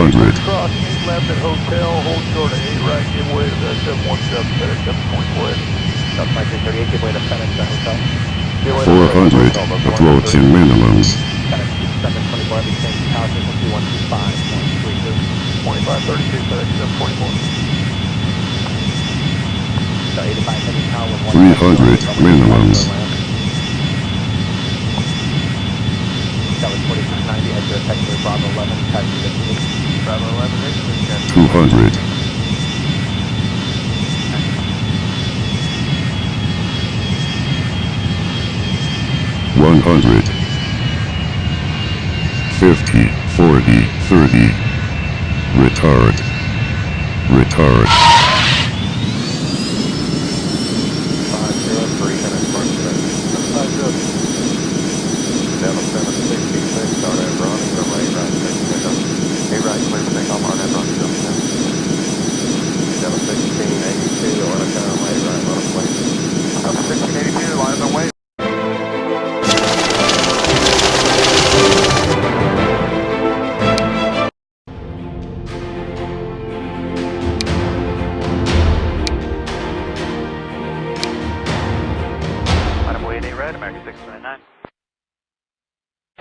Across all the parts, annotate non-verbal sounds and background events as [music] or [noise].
500, Cross 8 left at hotel, hold short of 8 right, give way to the 717, FedEx 724. South 1938, give way to FedEx at hotel. Give way to 400, FedEx Hotel, approaching minimums. FedEx 724, every change to tower frequency 125.32. 2532, FedEx 724. So 85 heavy tower with 300 minimums. That was 4690, head to a taxi Bravo 11, taxi to Bravo 11, exit 10. 200, One hundred, fifty, forty, thirty. Retard. Retard.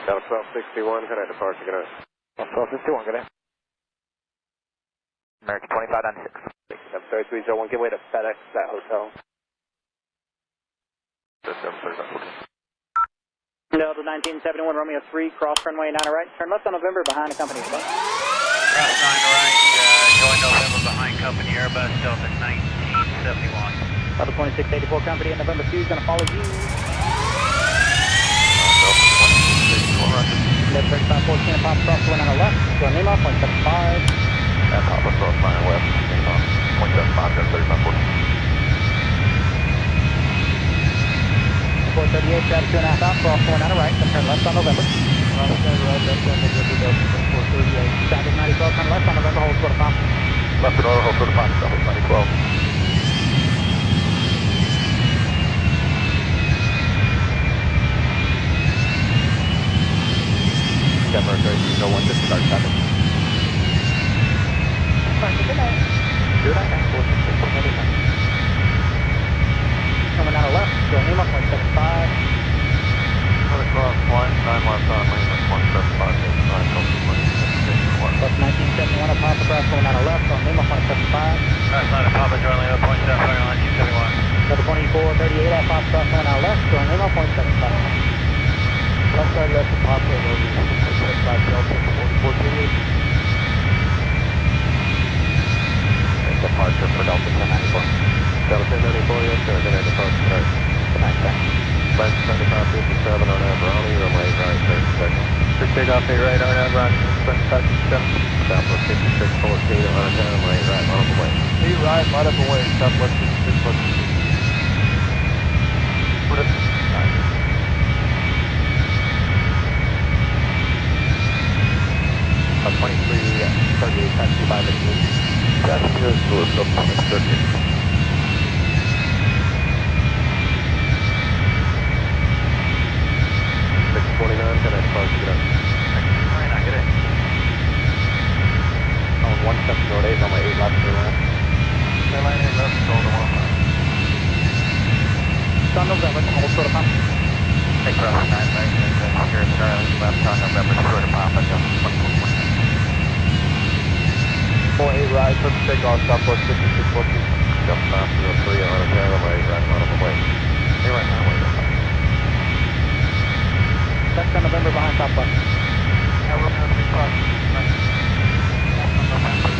Delta 1261, can I depart to get a... Delta 1261, good day. American 2596. Step 3301, give way to FedEx at hotel. System 3514. Delta 1971, Romeo 3, cross runway 9 right. Turn left on November behind the company. Bye. Cross 9 right, uh, join November behind company Airbus Delta 1971. Delta 2684 company in November 2 is going to follow you. Left. Brakes on pop cross one on the left, left, Lima, 0.75, that's 14. 438, two and a half cross one on the right, turn left on November. Left left on November, step go usual one, disregard traffic. Fine, good night. Good night. 7557. Southwest 5614 on a runway 8 right, on the way. 8 right, right up away, Southwest 5614. What is Uh, 23, 38, taxi by the gate. That's just Lewis, up on the circuit can I depart to get up? Twenty-nine, good day. On 1708, runway 8 left to left. Airline eight left, hold on one line. It's on November, hold short of Pop. Take cross 9 right, and then here at Starling, left on November, short of Papa, Delta 2420. 4 8 right, first takeoff, Southwest 5614. Jump off 03 on a runway 8 right, on the way. 8 right, Delta. Left on November behind Southwest. Yeah, we're going to be cross 9. November.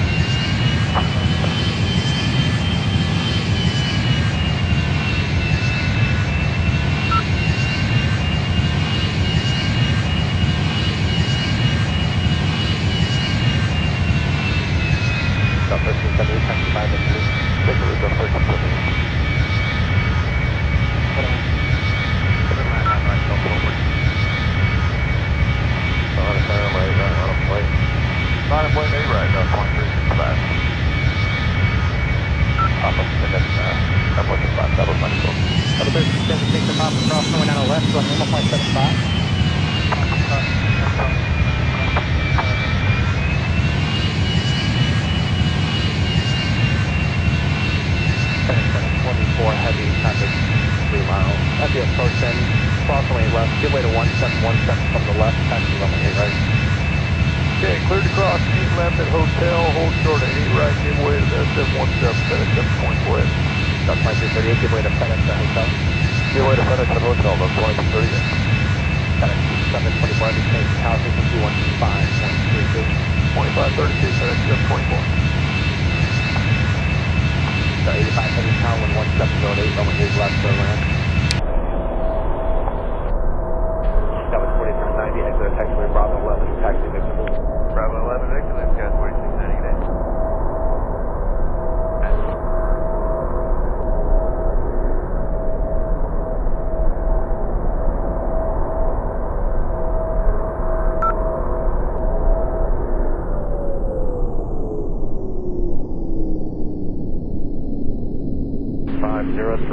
problema com essa parte.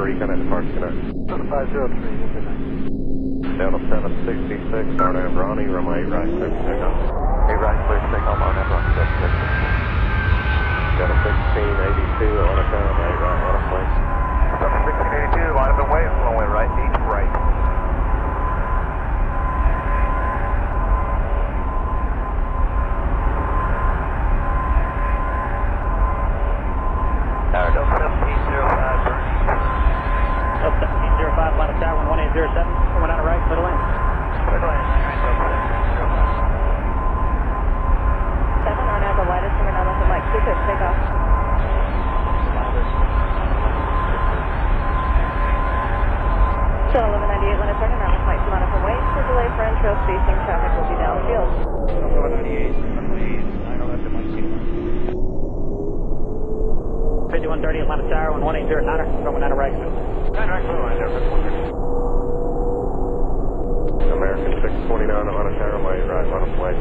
reconnect, park connect. 7503, good night. Delta 766, start Avrani, room 8 right, clear signal. 8 right, clear signal on Avrani, Delta 1682, on a cone, 8 right, on a place. 1682, out of the way, flowing right, east right. 5130 Atlanta Tower, 1809 er going down to Ragsville. Ragsville, line there, American 629 Atlanta Tower, my arrive on a flight.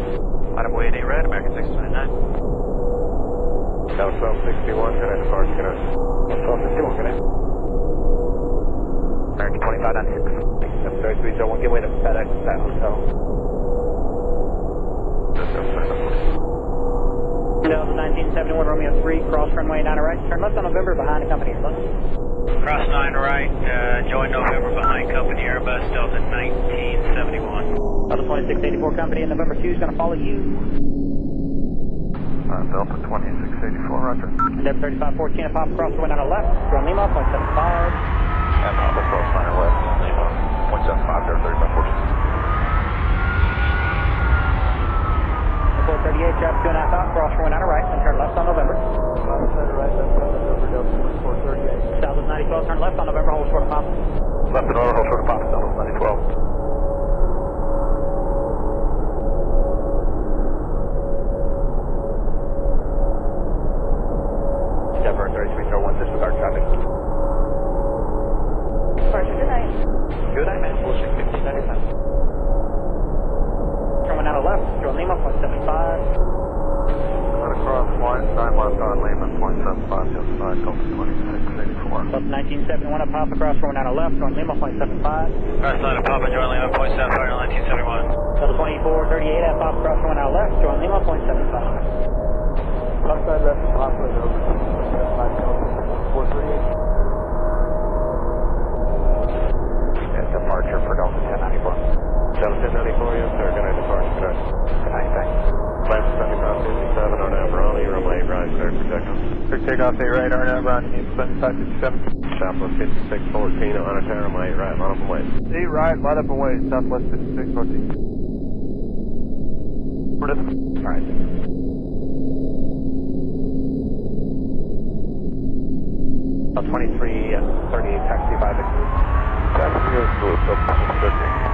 Item way 8 red, American 629. Delta 1261, can I depart, can I? 1261, can I? American 2596. 73301, get away to FedEx, that hotel. That's [laughs] Delta 1971 Romeo 3, cross runway 9 right, turn left on November behind the company Airbus. Cross 9 right, uh, join November behind company Airbus, Delta 1971. Delta 2684 company and November 2 is going to follow you. Uh, Delta 2684, roger. Delta 3514, pop cross runway 9 left, run Lima, 0.75. And Papa cross 9 left. 38, drop to an cross for one out of right, and turn left on November. Outside of right, left, November, Delta 24, South of 94, turn left on November, hold short of pop. Left and order, hold short of pop, Delta 94. 2338 uh, taxi by the Taxi is 2338.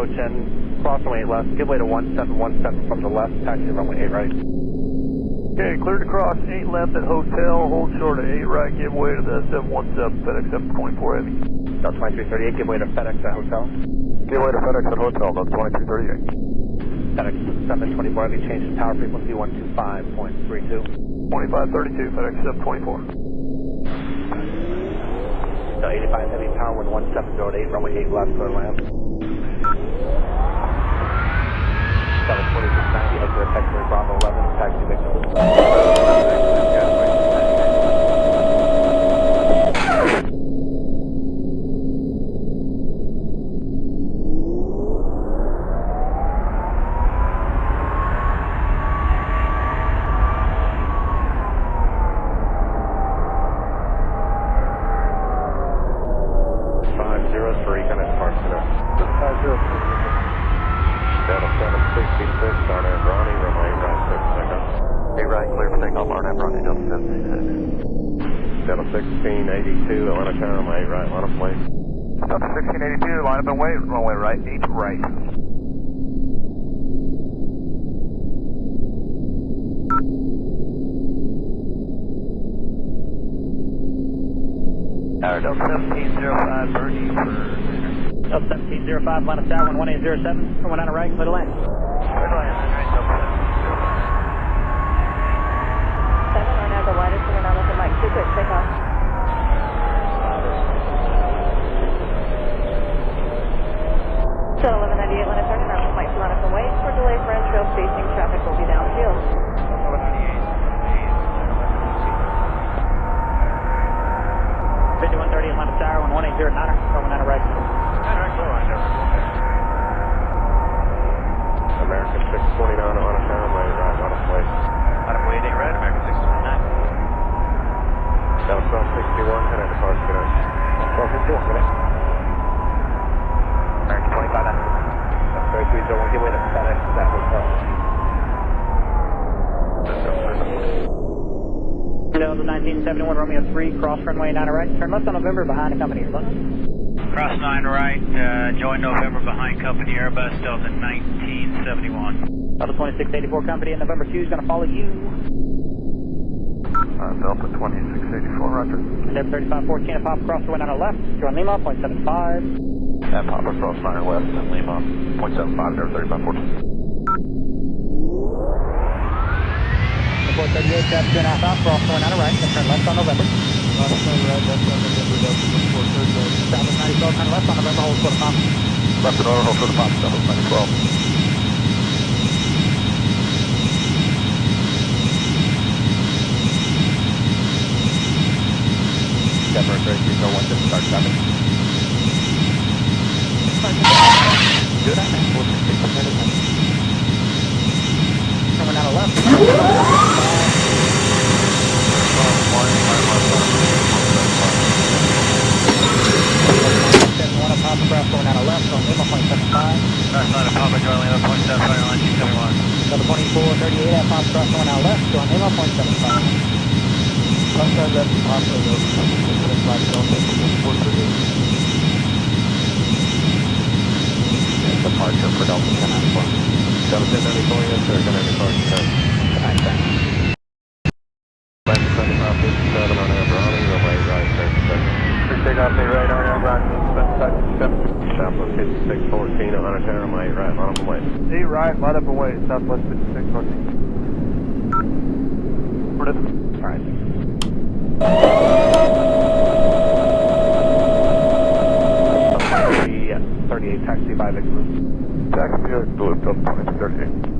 Approach end, cross runway 8 left, give way to 1717 from the left, taxi runway 8 right. Okay, cleared to cross 8 left at hotel, hold short of 8 right, give way to the 717 FedEx 724 Heavy. Delta 2338, give way to FedEx at hotel. Give way to FedEx at hotel, that's 2338. FedEx 724 Heavy, change to tower frequency 125.32. 2532 FedEx 724. The 85 Heavy, power with 1708, runway 8 left, clear land. Delta 2684 company in November 2 is going to follow you. Uh, Delta 2684, roger. And then 3514 at Pop cross runway 9 left, join Lima, 0.75. And Papa Cross Nine West and Lima, point seven five, there, thirty-five fourteen. 438, traffic 2 and a half out, cross 9 right, then turn left on November. Last time right, that's on November, Delta 2438. Southwest 90 turn left on November, hold quarter pop. Left and hold for the pop, Delta ninety twelve. Denver 3301, start traffic. Good, I think, 466 Coming out of left. One at Papa cross going out of left on Lima, 0.75. Cross 9 at Papa, join Lima, point seven five, line 271. Delta 2438 at Papa cross going out left, join Lima, 0.75. Last time left Papa, Delta 25, Delta 2438. Departure for Delta 1094. Delta ten ninety-four, yes, sir, kind of departs today. Good night, thanks. Left seventy-five fifty-seven, RNAV Ronnie, runway right, thirty seconds. Clear takeoff, 8 right, RNAV right, 757. Southwest fifty-six fourteen, Atlanta Tower, runway right, line up wait. 8 right, line up and wait, Southwest 5614. All by the Lixman. Taxi vehicle at some point, 38.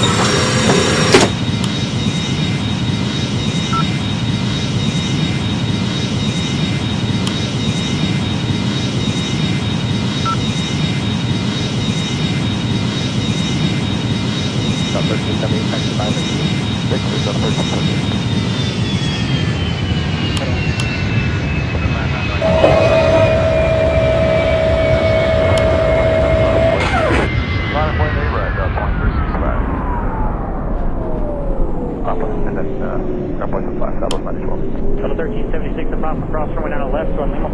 left, clear land. Hey, cross nine legs, and uh, steering Charlie, left on November, short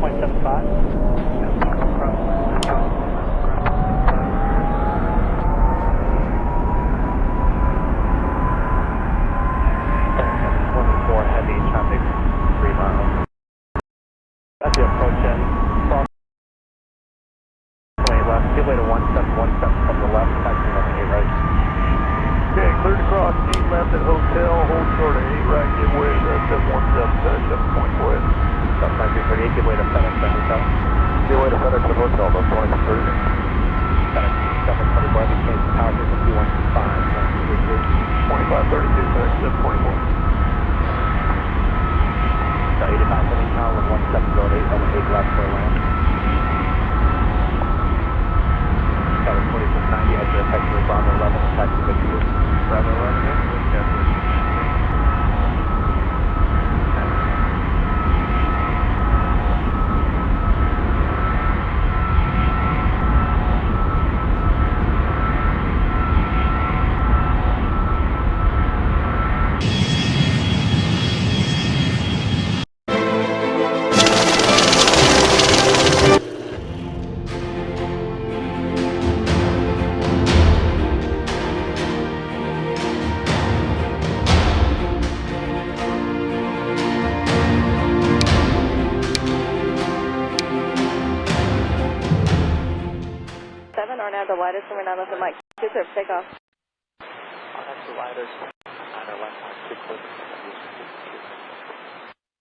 1.75. takeoff. That's the left, two clear.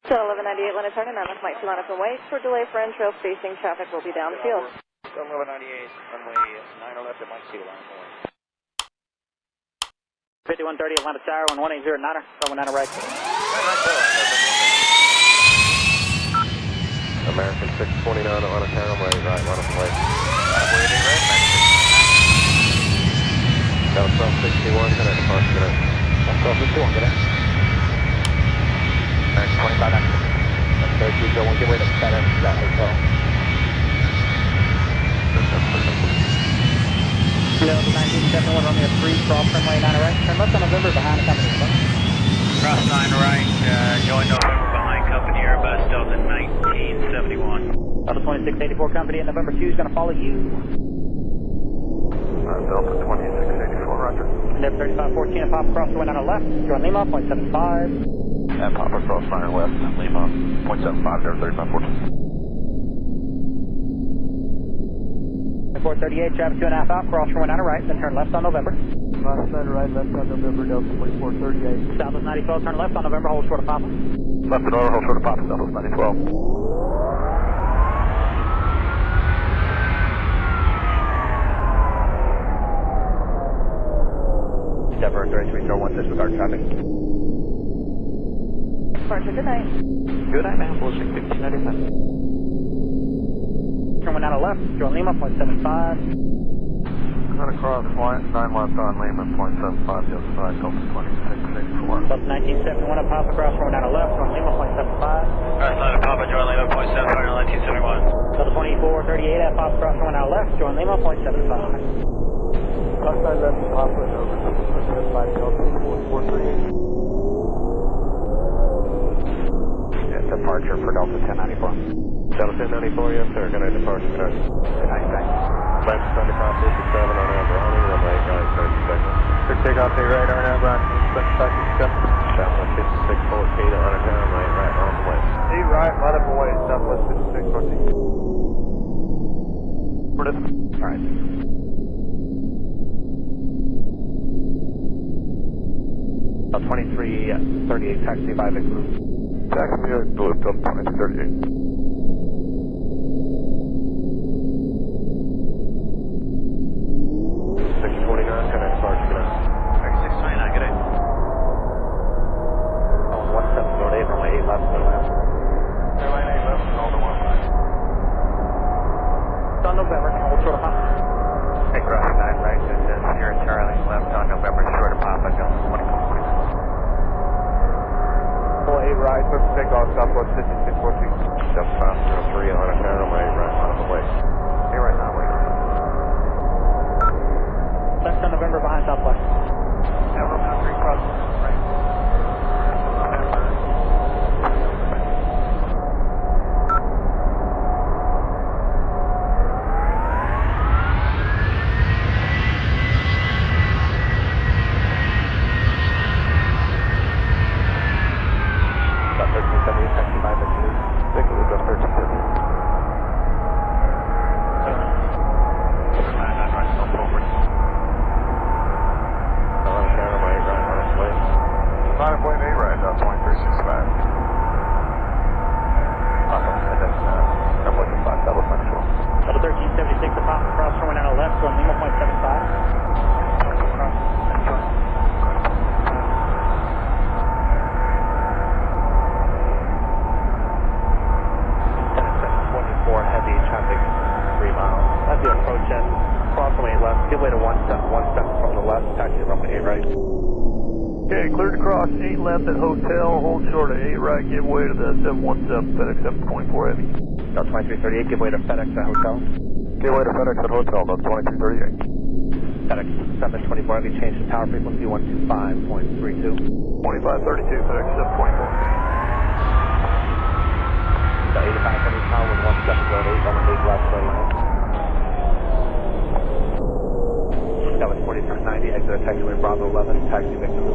1198, Atlanta turn, and 9 left, Mike. Two line up and wait. For delay for in-trail spacing, traffic will be down the field. Eleven ninety-eight, runway nine oh left at Mike Kilo line four. 5130 Atlanta Tower, 1180 Niner, runway 9 right. American six twenty-nine, Atlanta Tower, runway eight right, line up and wait. Delta twelve sixty-one, connect departure, connect. One twelve fifty one, get it. Max twenty-five nine. That's thirty-two, go one, give way to FedEx, that hotel. Delta 1971, Romeo 3, cross runway 9 right. Turn left on November behind the company. Over. Cross nine right, uh, join November behind company Airbus Delta 1971. Delta 2684 company at November 2 is going to follow you. Uh, Delta twenty-six eighty-four, roger. Endeavor 3514 and Papa Cross, wind on the left. You're on Lima, 0.75. And pop across running left. Lima, 0.75, Endeavor 3514. 438, traffic two and a half out, cross from one out of right, then turn left on November. Left side right, left on November, Delta 2438. Southwest 912. turn left on November, hold short of Papa. Left and over, hold short of Papa, Southwest 912. Endeavor 3301, disregard traffic. departure. Good night. Good night, man. We'll 1695. Turn 19 left, join Lima, point seven five. Cut across, flight 9 left on Lehman, point seven five, the other side, Delta 2664. Delta 1971 up Papa, cross runway 9 left, join Lima, point seven five. Alright, Line Papa, join Lima, point seven five, 1971. Delta 2438 at Papa, cross runway 9 left, join Lima, point seven five. Outside left, Papa, over, Delta 5, Delta 4438. Yeah, departure for Delta 1094. Delta 1094, yes sir, good night departure, good night. Good night, thanks. Left Sunday Cross 57 on Aberoni, runway 8 right, 30 seconds. Clear takeoff, A right, on expect taxi 7. Southwest 5614 on a turn, right, right, on the way. A right, line up away, Southwest 5614. For this, All 2338 taxi by the group. Taxi by the group, 2338. Right, clear for takeoff, Southwest 5614. Delta 503 on a turn, runway 8 right, on the way. Hey, right now, wait. Left on November behind Southwest. 2338, give way to FedEx at hotel. Give way to FedEx at hotel, About 2338. FedEx 724, Have you changed the power frequency 125.32. 2532, FedEx seven point four. Eighty-five hundred. on the left turn lane. exit taxiway Bravo 11, taxi victim.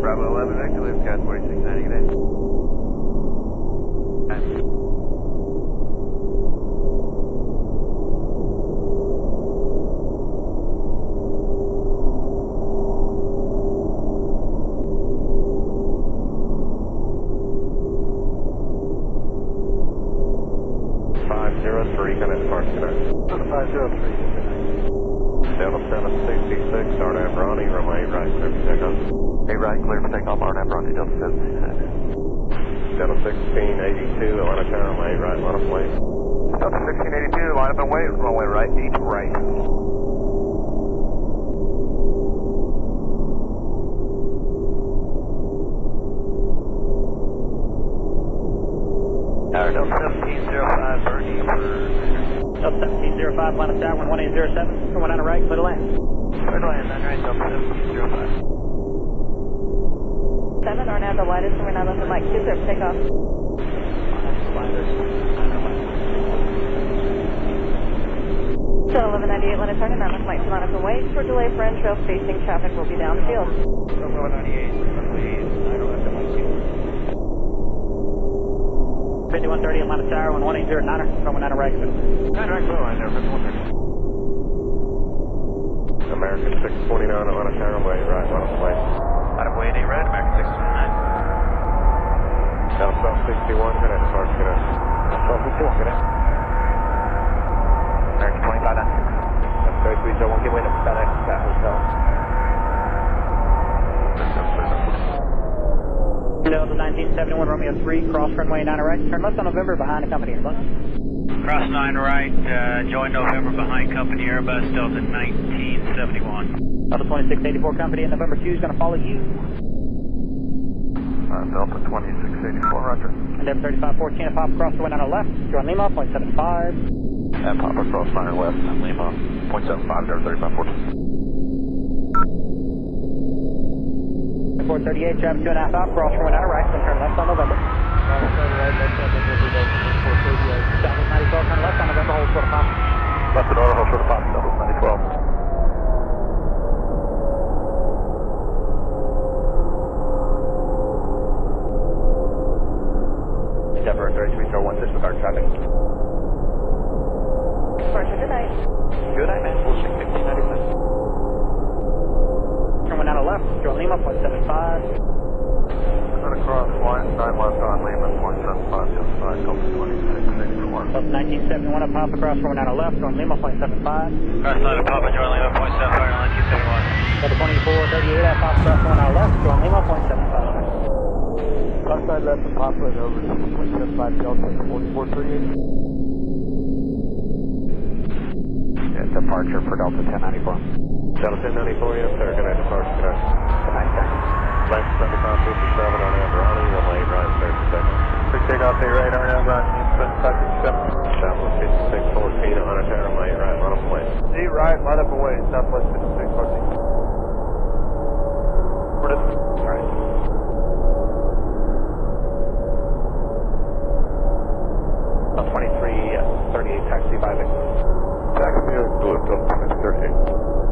Bravo 11, exit Luke, 4690, good day. 7503. Delta 766, RNAV Ronnie, room 8 right, clear for takeoff. 8 right, clear for takeoff, RNAV Ronnie, Delta 766. Delta 1682, Atlanta Tower, room 8 right, line up, please. Delta 1682, line up and wait, runway right, each right. Delta 1705, line of tower, 1807, going on a right, clear to land. Clear to land, on right, 1705. 7 or now the lightest, and we're now left like 2 clear for takeoff. So 1198, let us turn and now left like 2 line up and wait for delay for end trail facing traffic will be downfield. 1198, 5130 at line of tower, 1809, runway 9 right, clear. 9 right, line, there, 5130. American 629 on a turn, runway 8 right, on its way. Out of way, 8 red, American 629. Delta South 61, good night departure, good night. Delta fifty-one, good day. American twenty-five nine six. That's thirty-three zero one, give way to FedEx at hotel. Delta 1971, Romeo Romeo 3, cross runway 9 right. Turn left on November behind the company Airbus. Cross 9 right, uh, join November behind company Airbus Delta 1971. Delta 2684 company in November 2 is going to follow you. Uh, Delta 2684, roger. Endeavor 3514 at Papa Cross runway 9 left. Join Lima, 0.75. And pop Cross 9 left, and Lima, 0.75, Delta 3514. 438, Jeff, two and a half out, cross from Winona, right, turn turn left on November, the pop. Left at order, hold for the pop, Southwest 94. Denver 3301, disregard traffic. Good night. Good night, man coming out of left, Joe Lima, point seven five. Cut across, line side left on Lima, point seven five, just side, go twenty six sixty one. Nineteen seventy one, at Papa Cross, coming out of left, on Lima, point seven five. Cross side of Papa, Joe Lima, 0.75, on 271. Go 2438 at pop across coming out of left, Joe Lima, point seven five. Cross side left of Papa, over 0.75, Delta 4438. Departure for Delta 1094. Delta 1094, yes, sir. Good night, departure. Good night. Good night, sir. Left 75, 57 on Amberani, runway right, sir, second. Quick takeoff, A right, on right, 7567. Southwest 5614 on a tower, right, right, on a plane. A right, line up away, Southwest 5614. What is it? Alright. Delta 23, uh, 38, taxi by Victor. Taxi Delta 2638. 629,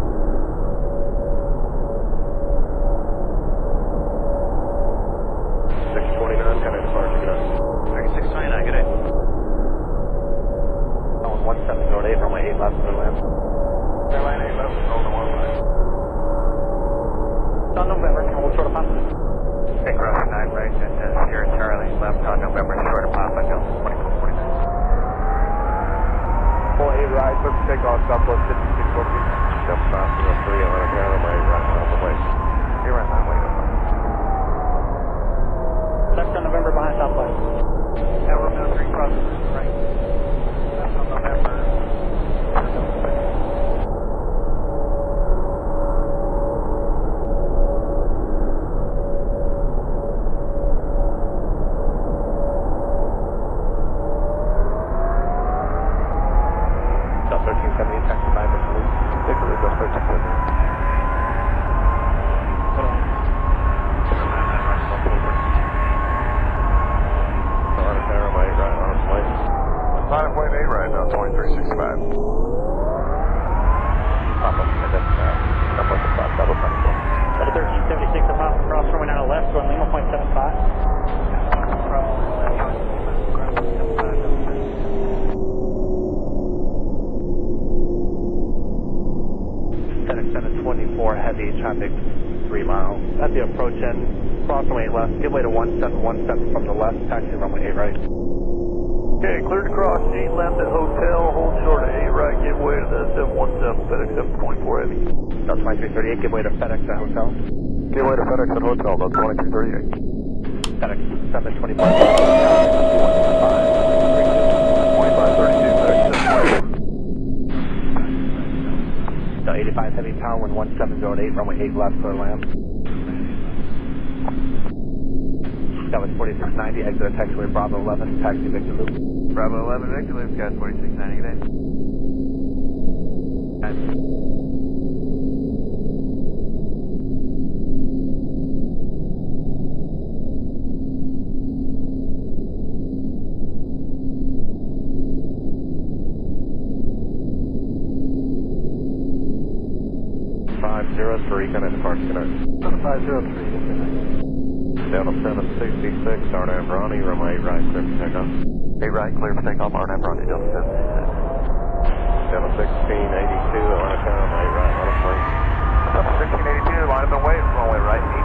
365. Papa, Southwest of Fox, double At 1376 of Papa, cross runway 90 left, going Lima, 0.75. Seven twenty-four heavy traffic, three miles. At the approach end, cross runway left, give way to 1717 from the left, taxi runway 8 right. Okay, cleared across 8 left at hotel. 717, FedEx 724 heavy. Delta 2338, give way to FedEx at hotel. Give way to FedEx at hotel, Delta 2338. FedEx 725. 2532, FedEx 724. The 85 heavy power, wind 1708, runway 8 left, clear land. Southwest 4690, exit at taxiway Bravo 11, taxi Victor Loop. Bravo 11, Victor, Loop, got 4690, good day. Five zero three, kind of departure, good night. 503, Delta 766, start Ambrani, runway 8 right, clear for takeoff. A right, clear for takeoff, RNAV runway, Delta 766. Delta 1682, on a tower, runway 8 right, on a plane. Delta 1682, line up and wait, runway right,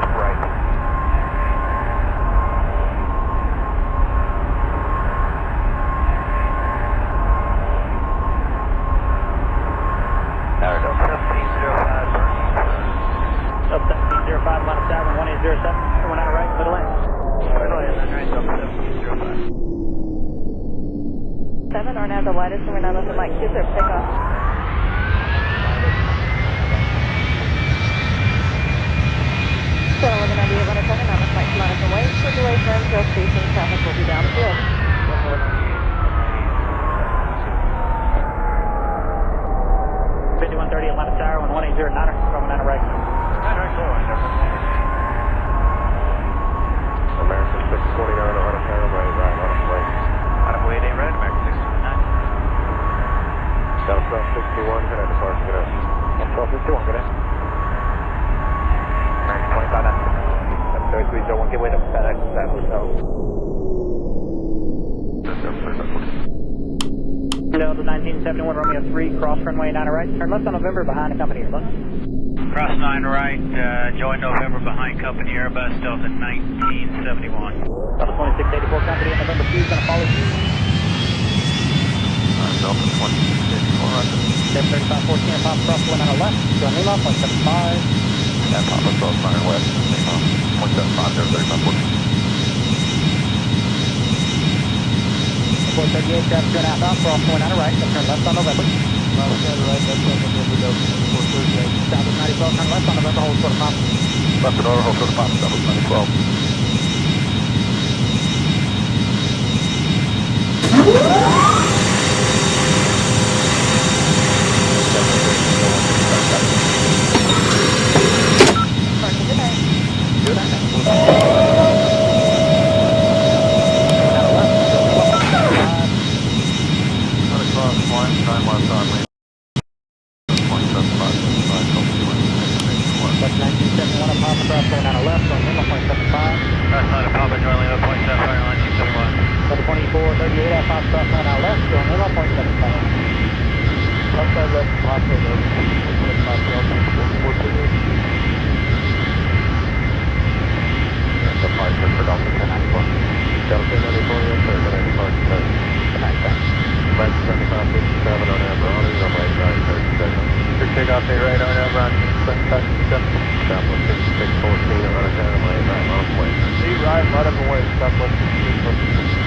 facing traffic will be down the field. Atlanta Tower, 1180 Niner. 71 Romeo 3, cross runway 9 right, turn left on November behind the company Airbus. Cross 9 right, uh, join November behind company Airbus, Delta 1971. Delta 2684, company November 2 is going to follow you. Uh, Delta 2684, Roger. 73514, pop cross 1 on the left, join Lima, 175. And pop across 9 west, Lima, 175, 73514. 438, traffic turn outbound, for off going out of right, then turn left on the left. Left side right, left side of the left, 438. South of 9012, turn left on the left, hold for the pop. Left door, hold for the pop, south of 9012. [laughs] away, Southwest 63 for